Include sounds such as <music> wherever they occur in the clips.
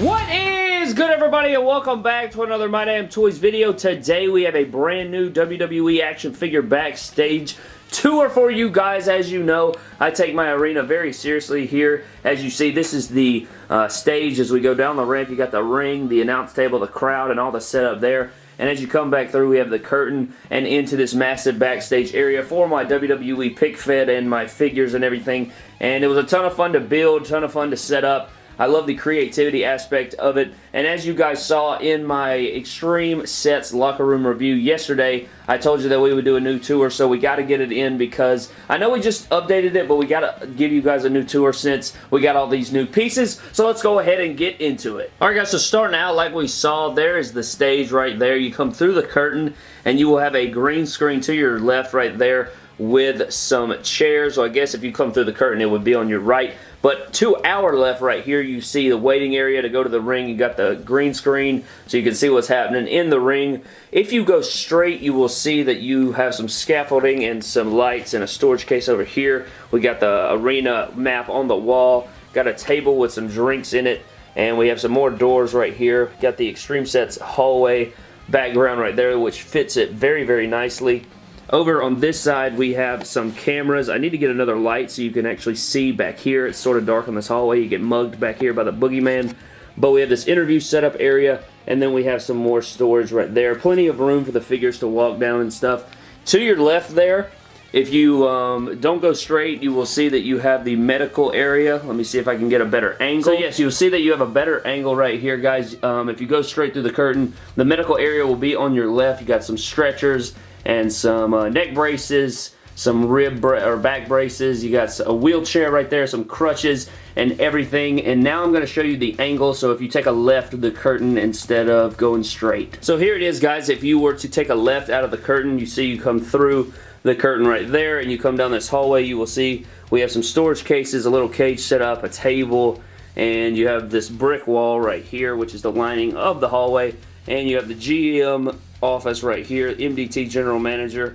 What is good everybody and welcome back to another My Damn Toys video. Today we have a brand new WWE action figure backstage tour for you guys. As you know, I take my arena very seriously here. As you see, this is the uh, stage as we go down the ramp. You got the ring, the announce table, the crowd, and all the setup there. And as you come back through, we have the curtain and into this massive backstage area for my WWE pick fed and my figures and everything. And it was a ton of fun to build, ton of fun to set up. I love the creativity aspect of it. And as you guys saw in my Extreme Sets locker room review yesterday, I told you that we would do a new tour, so we got to get it in because I know we just updated it, but we got to give you guys a new tour since we got all these new pieces. So let's go ahead and get into it. Alright guys, so starting out like we saw, there is the stage right there. You come through the curtain and you will have a green screen to your left right there with some chairs. So I guess if you come through the curtain, it would be on your right. But to our left right here, you see the waiting area to go to the ring. You got the green screen so you can see what's happening in the ring. If you go straight, you will see that you have some scaffolding and some lights and a storage case over here. We got the arena map on the wall. Got a table with some drinks in it. And we have some more doors right here. Got the Extreme Sets hallway background right there, which fits it very, very nicely. Over on this side, we have some cameras. I need to get another light so you can actually see back here. It's sort of dark in this hallway. You get mugged back here by the boogeyman. But we have this interview setup area, and then we have some more storage right there. Plenty of room for the figures to walk down and stuff. To your left there, if you um, don't go straight, you will see that you have the medical area. Let me see if I can get a better angle. So yes, you'll see that you have a better angle right here, guys. Um, if you go straight through the curtain, the medical area will be on your left. You got some stretchers and some uh, neck braces, some rib or back braces. You got a wheelchair right there, some crutches, and everything. And now I'm going to show you the angle. So if you take a left of the curtain instead of going straight. So here it is, guys. If you were to take a left out of the curtain, you see you come through the curtain right there, and you come down this hallway, you will see we have some storage cases, a little cage set up, a table, and you have this brick wall right here, which is the lining of the hallway, and you have the GM office right here, MDT General Manager.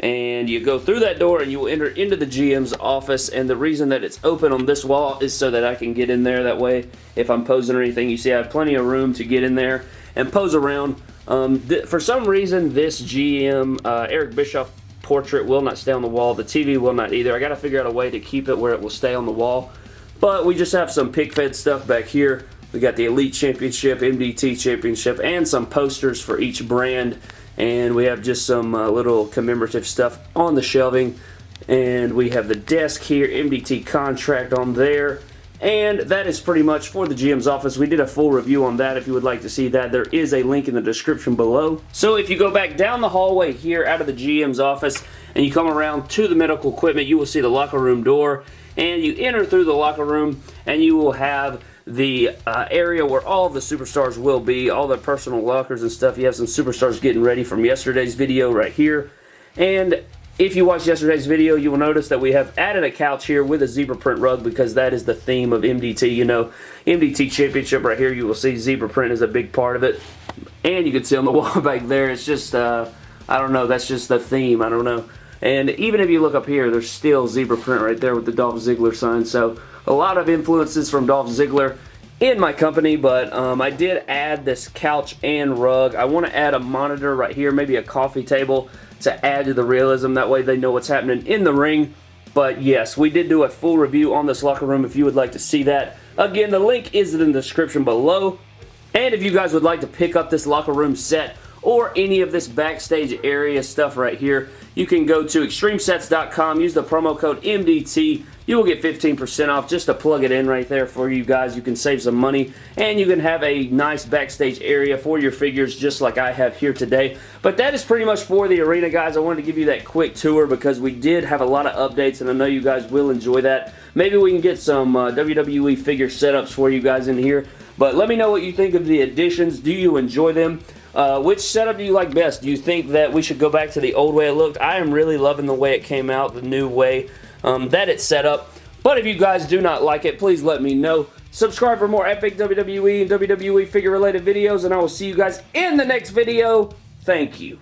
And you go through that door and you will enter into the GM's office. And the reason that it's open on this wall is so that I can get in there that way if I'm posing or anything. You see I have plenty of room to get in there and pose around. Um, for some reason, this GM, uh, Eric Bischoff portrait will not stay on the wall. The TV will not either. I got to figure out a way to keep it where it will stay on the wall. But we just have some pick fed stuff back here. We got the Elite Championship, MDT Championship, and some posters for each brand. And we have just some uh, little commemorative stuff on the shelving. And we have the desk here, MDT contract on there. And that is pretty much for the GM's office. We did a full review on that if you would like to see that. There is a link in the description below. So if you go back down the hallway here out of the GM's office and you come around to the medical equipment, you will see the locker room door. And you enter through the locker room and you will have the uh, area where all the superstars will be, all their personal lockers and stuff. You have some superstars getting ready from yesterday's video right here. And if you watched yesterday's video, you will notice that we have added a couch here with a zebra print rug because that is the theme of MDT. You know, MDT Championship right here, you will see zebra print is a big part of it. And you can see on the <laughs> wall back there, it's just, uh, I don't know, that's just the theme, I don't know. And even if you look up here, there's still zebra print right there with the Dolph Ziggler sign. So a lot of influences from Dolph Ziggler in my company, but um, I did add this couch and rug. I want to add a monitor right here, maybe a coffee table to add to the realism. That way they know what's happening in the ring. But yes, we did do a full review on this locker room if you would like to see that. Again, the link is in the description below. And if you guys would like to pick up this locker room set or any of this backstage area stuff right here, you can go to extremesets.com, use the promo code MDT. You will get 15% off just to plug it in right there for you guys. You can save some money and you can have a nice backstage area for your figures just like I have here today. But that is pretty much for the arena, guys. I wanted to give you that quick tour because we did have a lot of updates and I know you guys will enjoy that. Maybe we can get some uh, WWE figure setups for you guys in here. But let me know what you think of the additions. Do you enjoy them? Uh, which setup do you like best? Do you think that we should go back to the old way it looked? I am really loving the way it came out, the new way um, that it's set up. But if you guys do not like it, please let me know. Subscribe for more epic WWE and WWE figure related videos, and I will see you guys in the next video. Thank you.